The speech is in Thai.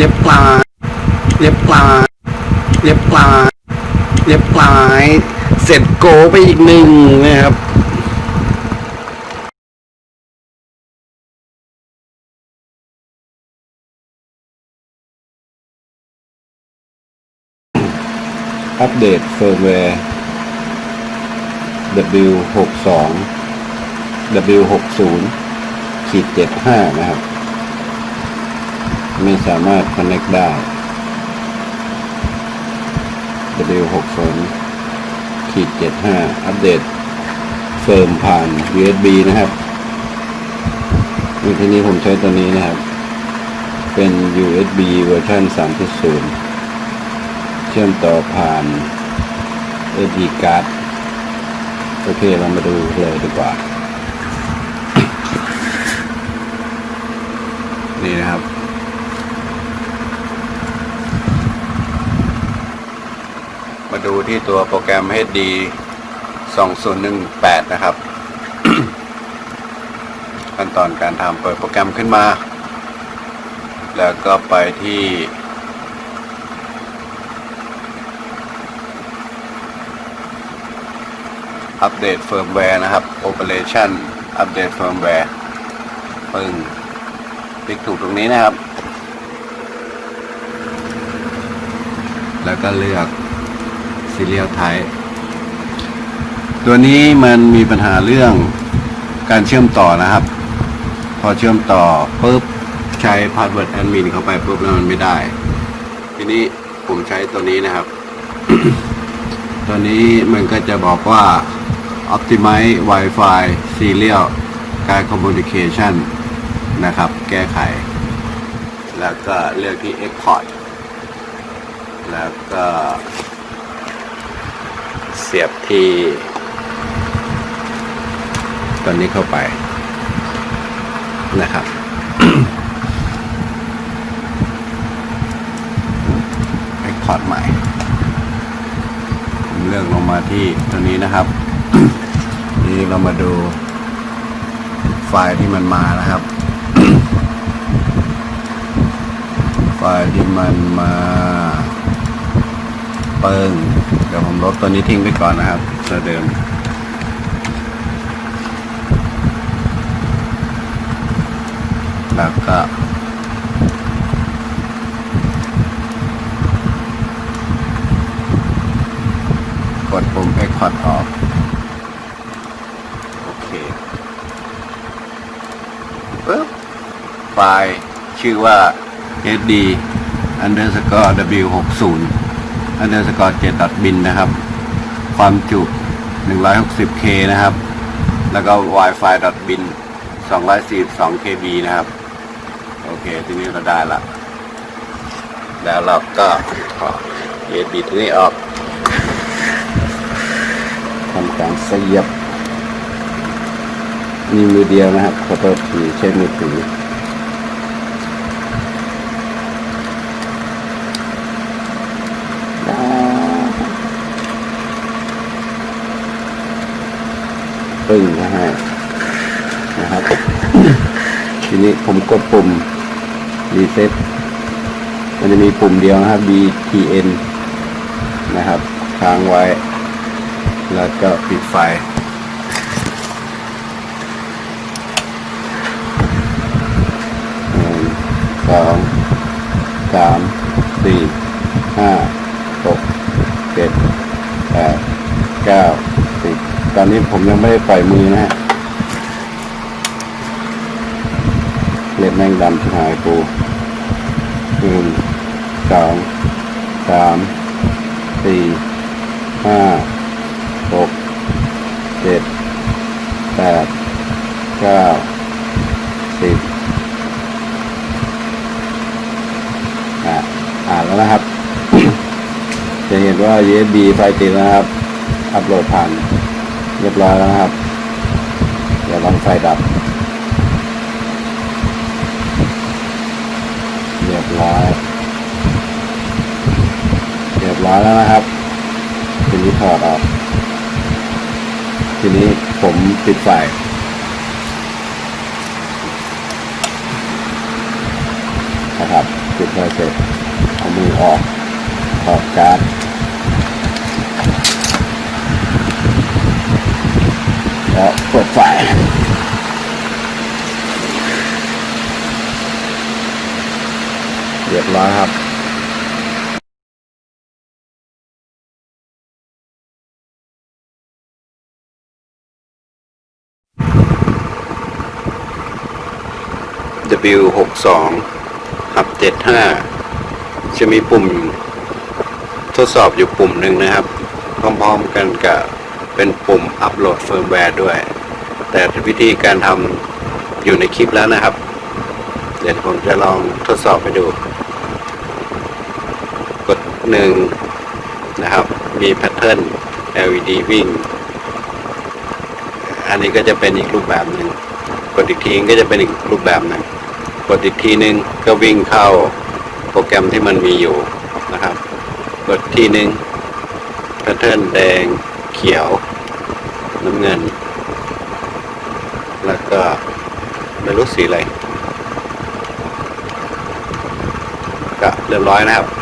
เรียบร้อยเรียบร้อยเรียบร้อยเรียบร้อยเสร็จโกไปอีกหนึ่งนะครับ update firmware W62 W60 ขีด75 นะครับ ไม่สามารถ connect ได้ W60 ขีด75 อัปเดต เฟิร์มผ่าน USB นะครับในที่นี้ผมใช้ตัวนี้นะครับ เป็น USB เวอร์ชัน3.0 เชื่อมต่อผ่าน SD card โอเค เรามาดูเลยดีกว่า นี่นะครับ มาดูที่ตัวโปรแกรม HD 2018 นะครับ ขั้นตอนการทำเปิดโปรแกรมขึ้นมา แล้วก็ไปที่ update firmware นะครับ Operation update firmware ปึ้งคลิกถูกตรงนี้นะครับ แล้วก็เลือก Serial Type ตัวนี้มันมีปัญหาเรื่องการเชื่อมต่อนะครับ พอเชื่อมต่อปุ๊บใช้ Password Admin เข้าไปปุ๊บแล้วมันไม่ได้ ทีนี้ผมใช้ตัวนี้นะครับ ตัวนี้มันก็จะบอกว่า Optimize Wi-Fi Serial การ Communication นะครับ แก้ไข แล้วก็เลือกที่ Export แล้วก็ เสียบที่ ตัวนี้เข้าไปนะครับ Export ใหม่ ผมเลือกลงมาที่ตัวนี้นะครับ นี่เรามาดูไฟล์ที่มันมานะครับ ไฟล์ที่มันมา เปิงเดี๋ยว ผมลบตัวนี้ทิ้งไปก่อนนะครับตัวเดิมแล้วก็กดปุ่ม Export ออก โอเคปึ๊บไฟล์ชื่อว่า hd underscore w60 bin นนะครับ ความจุ 160k นะครับ แล้วก็ wifi bin 242 kb นะครับ โอเค ทีนี้เราได้ละ แล้วเราก็ถอด USB ตัวนี้ออกทำการเสียบมีมือเดียวนะครับขอโทษทีใช้มือถือ ปึ้งนะฮะนะครับ ทีนี้ผมกดปุ่มรีเซ็ตมันจะมีปุ่มเดียวนะครับ BTN นะครับค้างไว้ แล้วก็ปิดไฟหนึ่งสองสามสี่ห้าหกเจ็ดแปดเก้า ตอนนี้ผมยังไม่ได้ปล่อยมือนะฮะเล็บแมงดำชิบหายปูหนึ่งสองสามสี่ห้าหกเจ็ดแปดเก้าสิบอ่าอ่านแล้วนะครับ จะเห็นว่า USB ไฟติดนะครับ อัปโหลดผ่าน เรียบร้อยแล้วนะครับ เดี๋ยวลองไฟดับ เรียบร้อย เรียบร้อยแล้วนะครับทีนี้ถอดออก ทีนี้ผมปิดไฟนะครับปิดไฟเสร็จเอามือออกถอดการ์ดแล้วเปิดไฟ เรียบร้อยครับ W 6 2หับ75จะมีปุ่มทดสอบอยู่ปุ่มหนึ่งนะครับ พร้อมๆกันกับเป็นปุ่ม upload firmware ด้วย แต่วิธีการทำอยู่ในคลิปแล้วนะครับ เดี๋ยวผมจะลองทดสอบไปดู กดหนึ่งนะครับ มี pattern LED วิ่ง อันนี้ก็จะเป็นอีกรูปแบบหนึ่งกดอีกทีก็จะเป็นอีกรูปแบบหนึ่งกดอีกทีนึงก็วิ่งเข้าโปรแกรมที่มันมีอยู่นะครับ กดทีนึงแพทเทิร์นแดงเขียวน้ำเงิน แล้วก็ไม่รู้สีอะไร ก็เรียบร้อยนะครับ